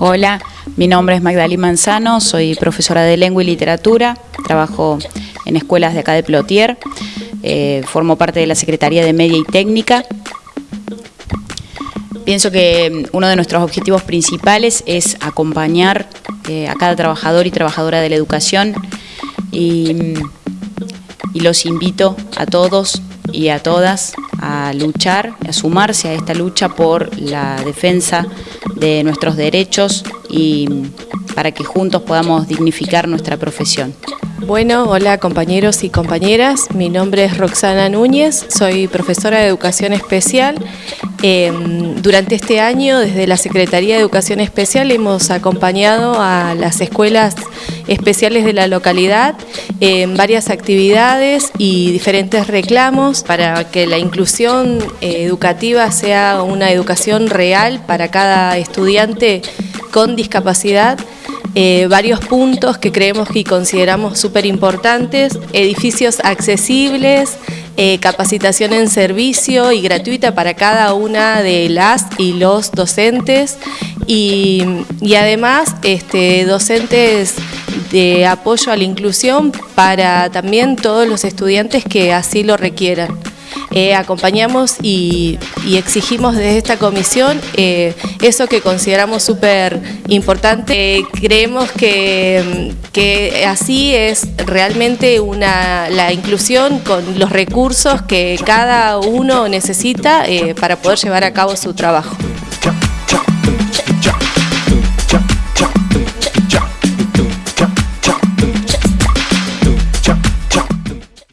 Hola, mi nombre es Magdalena Manzano, soy profesora de lengua y literatura, trabajo en escuelas de acá de Plotier, eh, formo parte de la Secretaría de Media y Técnica. Pienso que uno de nuestros objetivos principales es acompañar eh, a cada trabajador y trabajadora de la educación y, y los invito a todos y a todas a luchar, a sumarse a esta lucha por la defensa de nuestros derechos y para que juntos podamos dignificar nuestra profesión. Bueno, hola compañeros y compañeras, mi nombre es Roxana Núñez, soy profesora de Educación Especial. Em, durante este año, desde la Secretaría de Educación Especial, hemos acompañado a las escuelas especiales de la localidad en varias actividades y diferentes reclamos para que la inclusión eh, educativa sea una educación real para cada estudiante con discapacidad. Eh, varios puntos que creemos y consideramos súper importantes, edificios accesibles, eh, capacitación en servicio y gratuita para cada una de las y los docentes y, además este, docentes de apoyo a la inclusión para también todos los estudiantes que así lo requieran. Eh, acompañamos y, exigimos desde esta comisión eh, eso que consideramos súper importante. Eh, creemos que, que, así es realmente una, la inclusión con los recursos que cada uno necesita para poder llevar a cabo su trabajo.